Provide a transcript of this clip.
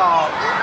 รอ